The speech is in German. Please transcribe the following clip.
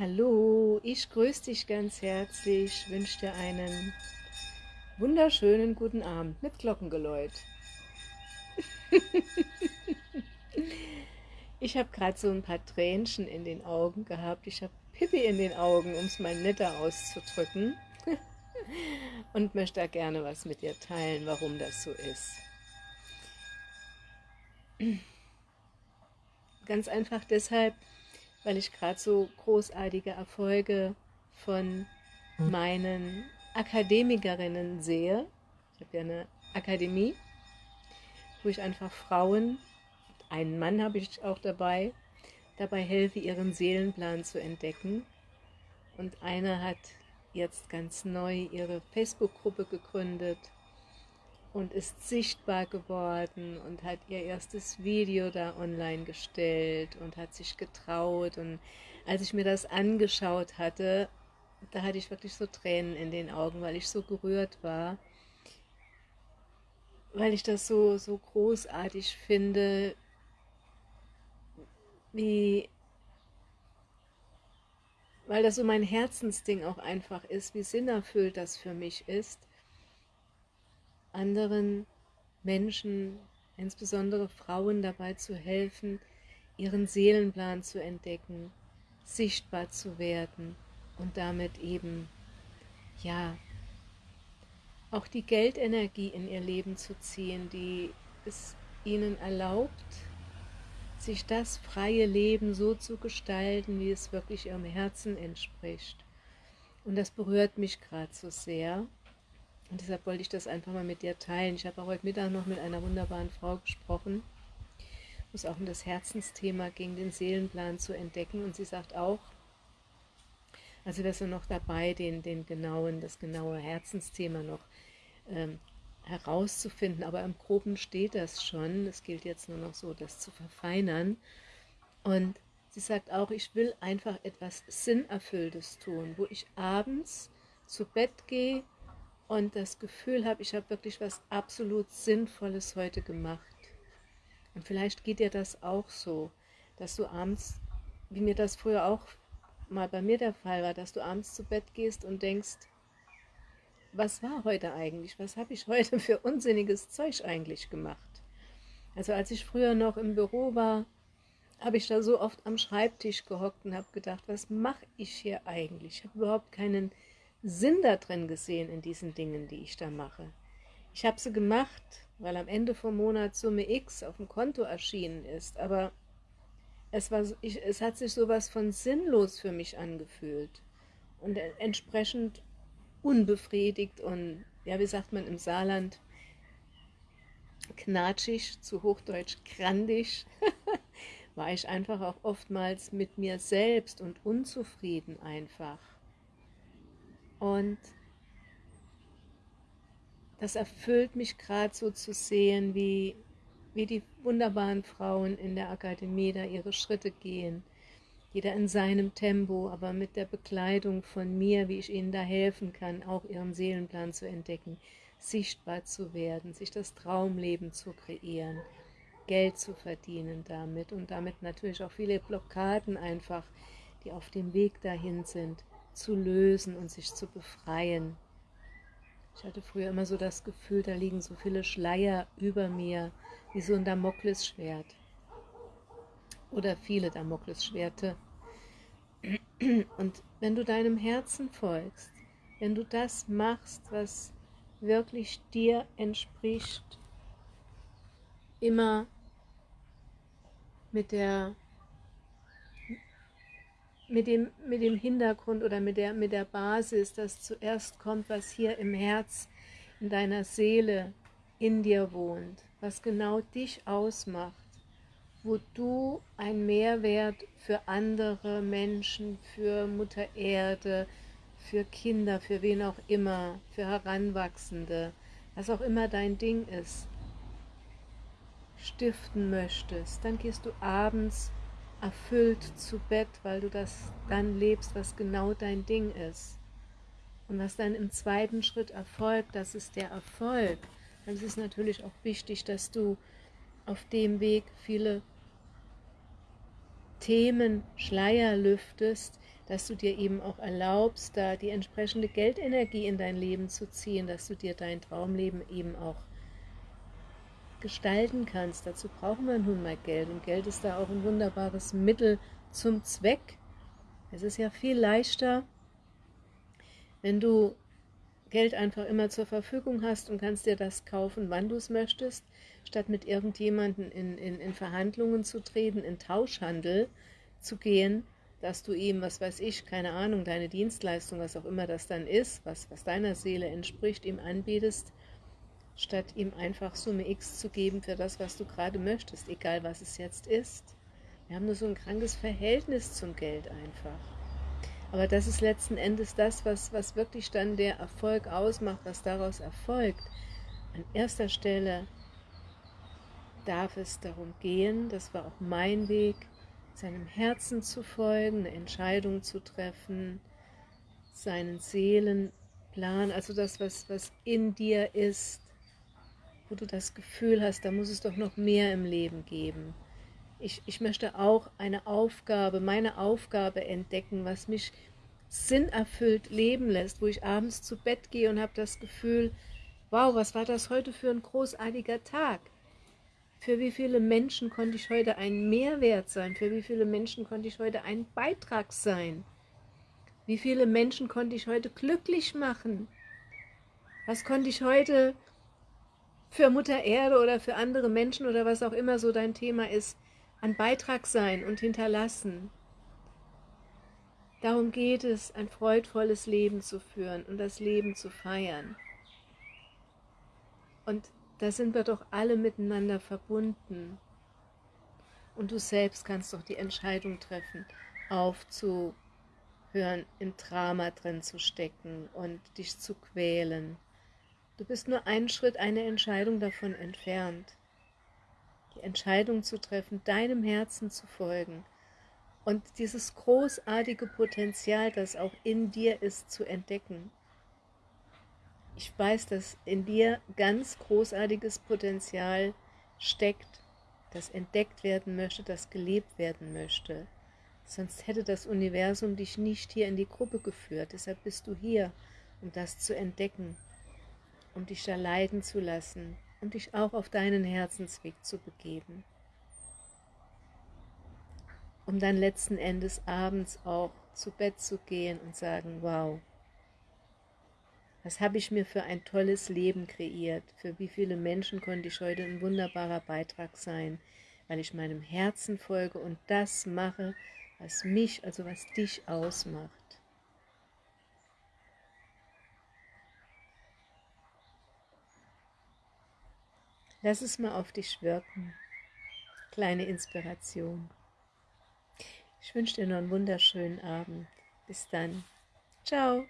Hallo, ich grüße dich ganz herzlich, wünsche dir einen wunderschönen guten Abend mit Glockengeläut. ich habe gerade so ein paar Tränchen in den Augen gehabt. Ich habe Pippi in den Augen, um es mal netter auszudrücken. Und möchte da gerne was mit dir teilen, warum das so ist. Ganz einfach deshalb, weil ich gerade so großartige Erfolge von meinen Akademikerinnen sehe. Ich habe ja eine Akademie, wo ich einfach Frauen, einen Mann habe ich auch dabei, dabei helfe, ihren Seelenplan zu entdecken. Und einer hat jetzt ganz neu ihre Facebook-Gruppe gegründet und ist sichtbar geworden und hat ihr erstes Video da online gestellt und hat sich getraut. Und als ich mir das angeschaut hatte, da hatte ich wirklich so Tränen in den Augen, weil ich so gerührt war, weil ich das so, so großartig finde, wie, weil das so mein Herzensding auch einfach ist, wie sinnerfüllt das für mich ist, anderen Menschen, insbesondere Frauen, dabei zu helfen, ihren Seelenplan zu entdecken, sichtbar zu werden und damit eben, ja, auch die Geldenergie in ihr Leben zu ziehen, die es ihnen erlaubt, sich das freie Leben so zu gestalten, wie es wirklich ihrem Herzen entspricht. Und das berührt mich gerade so sehr. Und deshalb wollte ich das einfach mal mit dir teilen. Ich habe heute Mittag noch mit einer wunderbaren Frau gesprochen, wo es auch um das Herzensthema ging, den Seelenplan zu entdecken. Und sie sagt auch, also wir sind noch dabei, den, den genauen, das genaue Herzensthema noch ähm, herauszufinden, aber im Groben steht das schon. Es gilt jetzt nur noch so, das zu verfeinern. Und sie sagt auch, ich will einfach etwas Sinnerfülltes tun, wo ich abends zu Bett gehe und das Gefühl habe, ich habe wirklich was absolut Sinnvolles heute gemacht. Und vielleicht geht dir das auch so, dass du abends, wie mir das früher auch mal bei mir der Fall war, dass du abends zu Bett gehst und denkst, was war heute eigentlich? Was habe ich heute für unsinniges Zeug eigentlich gemacht? Also als ich früher noch im Büro war, habe ich da so oft am Schreibtisch gehockt und habe gedacht, was mache ich hier eigentlich? Ich habe überhaupt keinen Sinn da drin gesehen in diesen Dingen, die ich da mache. Ich habe sie gemacht, weil am Ende vom Monat Summe X auf dem Konto erschienen ist, aber es, war, ich, es hat sich sowas von sinnlos für mich angefühlt und entsprechend unbefriedigt und, ja, wie sagt man im Saarland, knatschig, zu Hochdeutsch grandig, war ich einfach auch oftmals mit mir selbst und unzufrieden einfach. Und das erfüllt mich gerade so zu sehen, wie, wie die wunderbaren Frauen in der Akademie da ihre Schritte gehen. Jeder in seinem Tempo, aber mit der Bekleidung von mir, wie ich ihnen da helfen kann, auch ihren Seelenplan zu entdecken, sichtbar zu werden, sich das Traumleben zu kreieren, Geld zu verdienen damit und damit natürlich auch viele Blockaden einfach, die auf dem Weg dahin sind, zu lösen und sich zu befreien. Ich hatte früher immer so das Gefühl, da liegen so viele Schleier über mir, wie so ein Damoklesschwert. Oder viele Damoklesschwerte. Und wenn du deinem Herzen folgst, wenn du das machst, was wirklich dir entspricht, immer mit der mit dem, mit dem Hintergrund oder mit der, mit der Basis, dass zuerst kommt, was hier im Herz, in deiner Seele, in dir wohnt, was genau dich ausmacht, wo du ein Mehrwert für andere Menschen, für Mutter Erde, für Kinder, für wen auch immer, für Heranwachsende, was auch immer dein Ding ist, stiften möchtest, dann gehst du abends erfüllt zu Bett, weil du das dann lebst, was genau dein Ding ist. Und was dann im zweiten Schritt erfolgt, das ist der Erfolg. Dann ist es natürlich auch wichtig, dass du auf dem Weg viele Themen, Schleier lüftest, dass du dir eben auch erlaubst, da die entsprechende Geldenergie in dein Leben zu ziehen, dass du dir dein Traumleben eben auch gestalten kannst. Dazu brauchen wir nun mal Geld und Geld ist da auch ein wunderbares Mittel zum Zweck. Es ist ja viel leichter, wenn du Geld einfach immer zur Verfügung hast und kannst dir das kaufen, wann du es möchtest, statt mit irgendjemandem in, in, in Verhandlungen zu treten, in Tauschhandel zu gehen, dass du ihm, was weiß ich, keine Ahnung, deine Dienstleistung, was auch immer das dann ist, was, was deiner Seele entspricht, ihm anbietest, statt ihm einfach Summe X zu geben für das, was du gerade möchtest, egal was es jetzt ist. Wir haben nur so ein krankes Verhältnis zum Geld einfach. Aber das ist letzten Endes das, was, was wirklich dann der Erfolg ausmacht, was daraus erfolgt. An erster Stelle darf es darum gehen, das war auch mein Weg, seinem Herzen zu folgen, eine Entscheidung zu treffen, seinen Seelenplan, also das, was, was in dir ist, wo du das Gefühl hast, da muss es doch noch mehr im Leben geben. Ich, ich möchte auch eine Aufgabe, meine Aufgabe entdecken, was mich sinnerfüllt leben lässt, wo ich abends zu Bett gehe und habe das Gefühl, wow, was war das heute für ein großartiger Tag? Für wie viele Menschen konnte ich heute ein Mehrwert sein? Für wie viele Menschen konnte ich heute ein Beitrag sein? Wie viele Menschen konnte ich heute glücklich machen? Was konnte ich heute für Mutter Erde oder für andere Menschen oder was auch immer so dein Thema ist, an Beitrag sein und hinterlassen. Darum geht es, ein freudvolles Leben zu führen und das Leben zu feiern. Und da sind wir doch alle miteinander verbunden. Und du selbst kannst doch die Entscheidung treffen, aufzuhören, im Drama drin zu stecken und dich zu quälen. Du bist nur einen Schritt, eine Entscheidung davon entfernt die Entscheidung zu treffen, deinem Herzen zu folgen und dieses großartige Potenzial, das auch in dir ist, zu entdecken. Ich weiß, dass in dir ganz großartiges Potenzial steckt, das entdeckt werden möchte, das gelebt werden möchte. Sonst hätte das Universum dich nicht hier in die Gruppe geführt. Deshalb bist du hier, um das zu entdecken, um dich da leiden zu lassen, und dich auch auf deinen Herzensweg zu begeben, um dann letzten Endes abends auch zu Bett zu gehen und sagen, wow, was habe ich mir für ein tolles Leben kreiert, für wie viele Menschen konnte ich heute ein wunderbarer Beitrag sein, weil ich meinem Herzen folge und das mache, was mich, also was dich ausmacht. Lass es mal auf dich wirken. Kleine Inspiration. Ich wünsche dir noch einen wunderschönen Abend. Bis dann. Ciao.